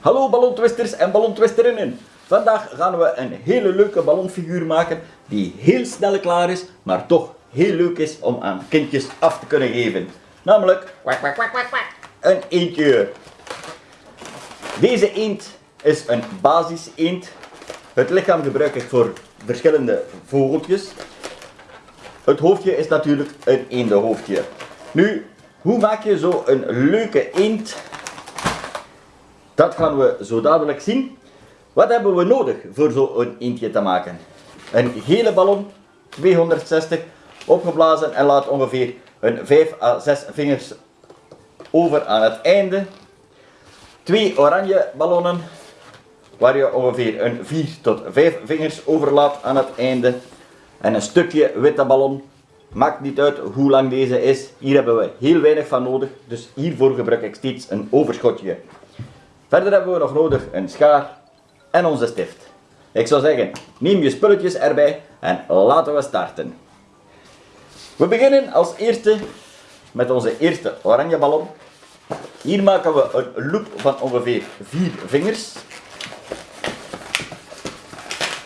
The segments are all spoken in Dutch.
Hallo ballontwisters en ballontwisterinnen. Vandaag gaan we een hele leuke ballonfiguur maken die heel snel klaar is, maar toch heel leuk is om aan kindjes af te kunnen geven. Namelijk een eendje. Deze eend is een basis eend. Het lichaam gebruik ik voor verschillende vogeltjes. Het hoofdje is natuurlijk een eendenhoofdje. Nu, hoe maak je zo een leuke eend? Dat gaan we zo dadelijk zien. Wat hebben we nodig voor zo'n eendje te maken? Een gele ballon, 260, opgeblazen en laat ongeveer een 5 à 6 vingers over aan het einde. Twee oranje ballonnen, waar je ongeveer een 4 tot 5 vingers overlaat aan het einde. En een stukje witte ballon, maakt niet uit hoe lang deze is. Hier hebben we heel weinig van nodig, dus hiervoor gebruik ik steeds een overschotje. Verder hebben we nog nodig een schaar en onze stift. Ik zou zeggen, neem je spulletjes erbij en laten we starten. We beginnen als eerste met onze eerste oranje ballon. Hier maken we een loop van ongeveer 4 vingers.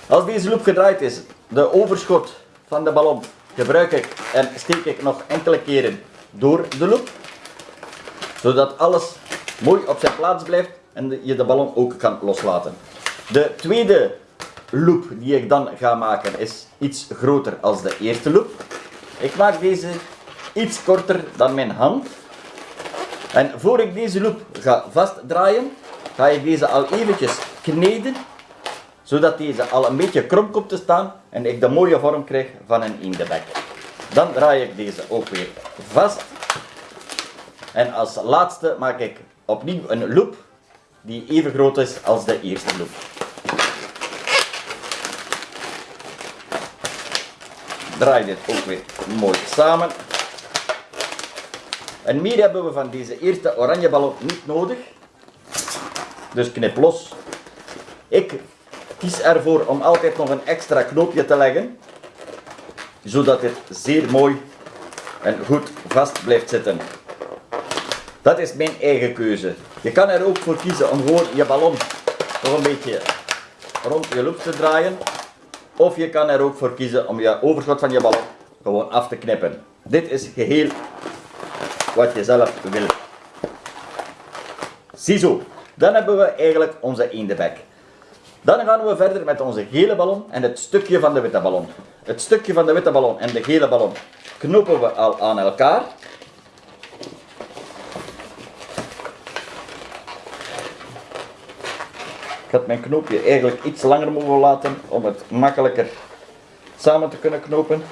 Als deze loop gedraaid is, de overschot van de ballon gebruik ik en steek ik nog enkele keren door de loop. Zodat alles mooi op zijn plaats blijft en je de ballon ook kan loslaten. De tweede loop die ik dan ga maken is iets groter als de eerste loop. Ik maak deze iets korter dan mijn hand. En voor ik deze loop ga vastdraaien, ga ik deze al eventjes kneden, zodat deze al een beetje krom komt te staan en ik de mooie vorm krijg van een eendebek. Dan draai ik deze ook weer vast. En als laatste maak ik opnieuw een loop die even groot is als de eerste loop. Draai dit ook weer mooi samen. En meer hebben we van deze eerste oranje ballon niet nodig. Dus knip los. Ik kies ervoor om altijd nog een extra knoopje te leggen. Zodat dit zeer mooi en goed vast blijft zitten. Dat is mijn eigen keuze. Je kan er ook voor kiezen om gewoon je ballon nog een beetje rond je loop te draaien. Of je kan er ook voor kiezen om je overschot van je ballon gewoon af te knippen. Dit is geheel wat je zelf wil. Ziezo, dan hebben we eigenlijk onze eendebek. Dan gaan we verder met onze gele ballon en het stukje van de witte ballon. Het stukje van de witte ballon en de gele ballon knopen we al aan elkaar. Had mijn knoopje eigenlijk iets langer mogen laten om het makkelijker samen te kunnen knopen.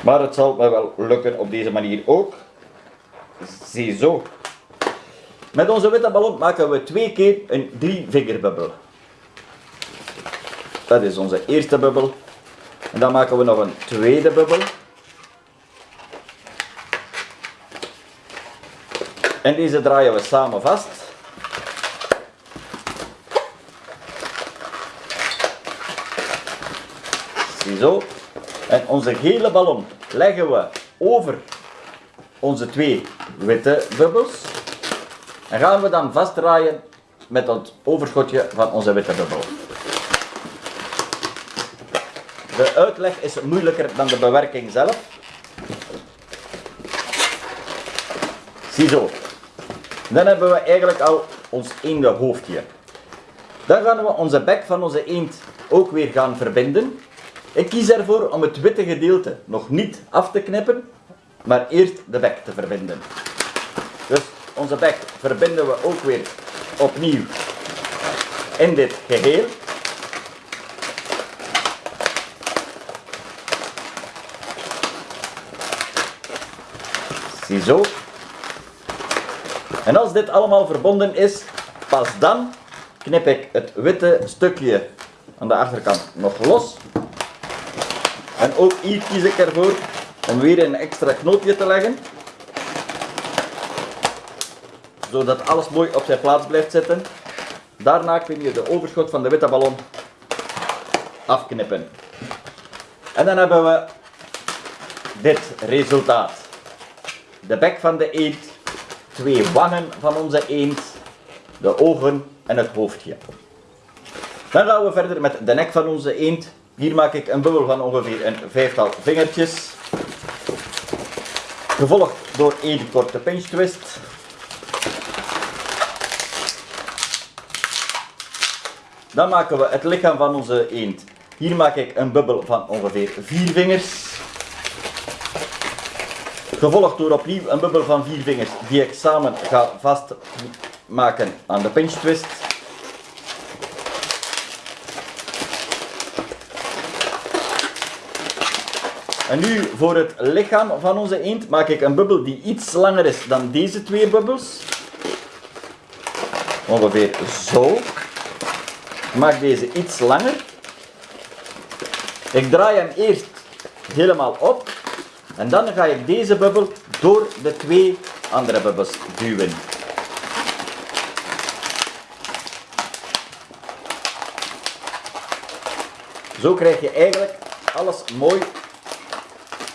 Maar het zal me wel lukken op deze manier ook. Ziezo. Met onze witte ballon maken we twee keer een drie vingerbubbel. Dat is onze eerste bubbel. En dan maken we nog een tweede bubbel. En deze draaien we samen vast. Ziezo. En onze gele ballon leggen we over onze twee witte bubbels. En gaan we dan vastdraaien met het overschotje van onze witte bubbel. De uitleg is moeilijker dan de bewerking zelf. Ziezo. Dan hebben we eigenlijk al ons eende hoofdje. Dan gaan we onze bek van onze eend ook weer gaan verbinden. Ik kies ervoor om het witte gedeelte nog niet af te knippen, maar eerst de bek te verbinden. Dus onze bek verbinden we ook weer opnieuw in dit geheel. Ziezo. En als dit allemaal verbonden is, pas dan knip ik het witte stukje aan de achterkant nog los. En ook hier kies ik ervoor om weer een extra knoopje te leggen. Zodat alles mooi op zijn plaats blijft zitten. Daarna kun je de overschot van de witte ballon afknippen. En dan hebben we dit resultaat. De bek van de eend, twee wangen van onze eend de ogen en het hoofdje. Dan gaan we verder met de nek van onze eend. Hier maak ik een bubbel van ongeveer een vijftal vingertjes. Gevolgd door één korte pinch twist. Dan maken we het lichaam van onze eend. Hier maak ik een bubbel van ongeveer vier vingers. Gevolgd door opnieuw een bubbel van vier vingers die ik samen ga vastmaken aan de pinch twist. En nu voor het lichaam van onze eend maak ik een bubbel die iets langer is dan deze twee bubbels. Ongeveer zo. Ik maak deze iets langer. Ik draai hem eerst helemaal op en dan ga ik deze bubbel door de twee andere bubbels duwen. Zo krijg je eigenlijk alles mooi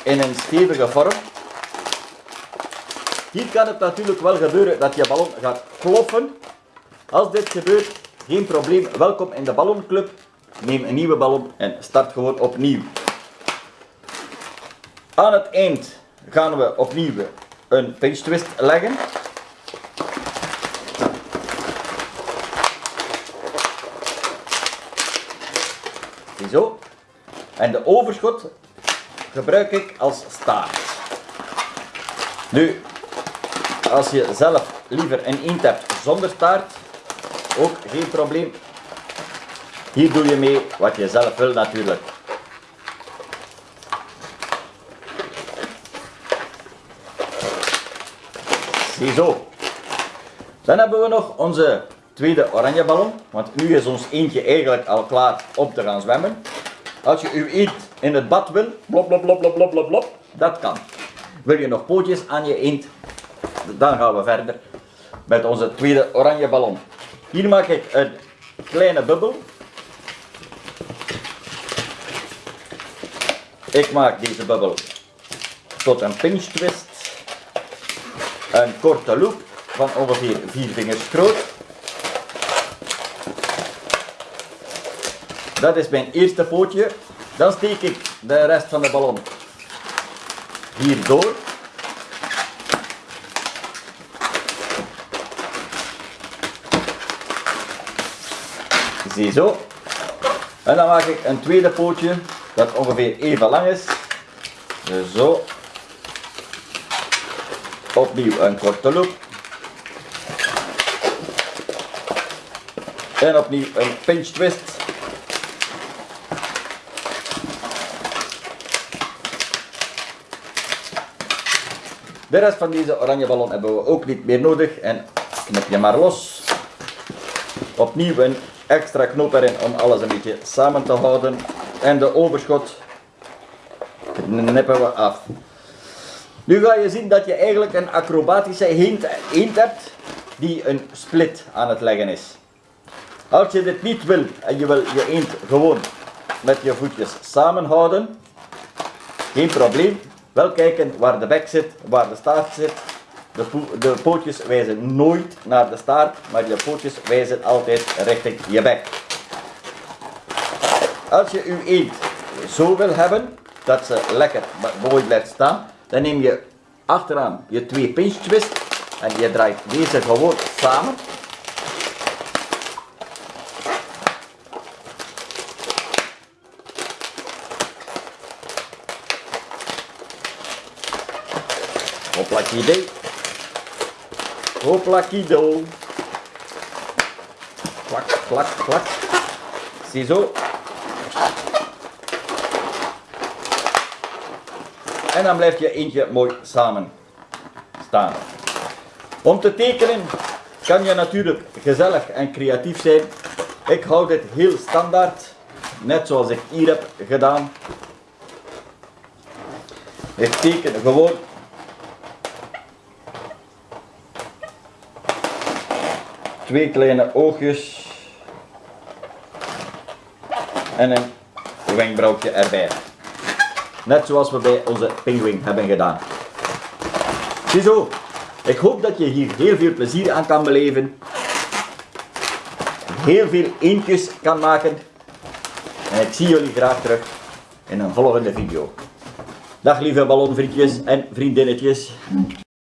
in een stevige vorm. Hier kan het natuurlijk wel gebeuren dat je ballon gaat ploffen. Als dit gebeurt, geen probleem. Welkom in de ballonclub. Neem een nieuwe ballon en start gewoon opnieuw. Aan het eind gaan we opnieuw een pinch twist leggen. Zo. En de overschot gebruik ik als staart. Nu, als je zelf liever een eend hebt zonder staart, ook geen probleem. Hier doe je mee wat je zelf wil natuurlijk. Ziezo. Dan hebben we nog onze tweede oranje ballon, want nu is ons eentje eigenlijk al klaar om te gaan zwemmen. Als je uw eend in het bad wil, blop blop blop blop blop blop, dat kan. Wil je nog pootjes aan je eend, dan gaan we verder met onze tweede oranje ballon. Hier maak ik een kleine bubbel. Ik maak deze bubbel tot een pinch twist. Een korte loop van ongeveer 4 vingers groot. Dat is mijn eerste pootje. Dan steek ik de rest van de ballon hier door. Ziezo. En dan maak ik een tweede pootje dat ongeveer even lang is. Zo. Opnieuw een korte loop. En opnieuw een pinch twist. De rest van deze oranje ballon hebben we ook niet meer nodig en knip je maar los. Opnieuw een extra knoop erin om alles een beetje samen te houden. En de overschot knippen we af. Nu ga je zien dat je eigenlijk een acrobatische eend hebt die een split aan het leggen is. Als je dit niet wil en je wil je eend gewoon met je voetjes samenhouden, geen probleem. Wel kijken waar de bek zit, waar de staart zit. De, de pootjes wijzen nooit naar de staart, maar je pootjes wijzen altijd richting je bek. Als je uw eend zo wil hebben, dat ze lekker mooi blijft staan, dan neem je achteraan je twee pinch twist en je draait deze gewoon samen. Hoplakido. Hoplakido. Klak, klak, klak. Ziezo. En dan blijft je eentje mooi samen staan. Om te tekenen kan je natuurlijk gezellig en creatief zijn. Ik hou dit heel standaard, net zoals ik hier heb gedaan. Ik teken gewoon twee kleine oogjes en een wenkbrauwtje erbij. Net zoals we bij onze pinguïn hebben gedaan. Ziezo, ik hoop dat je hier heel veel plezier aan kan beleven. heel veel eendjes kan maken. En ik zie jullie graag terug in een volgende video. Dag lieve ballonvriendjes en vriendinnetjes.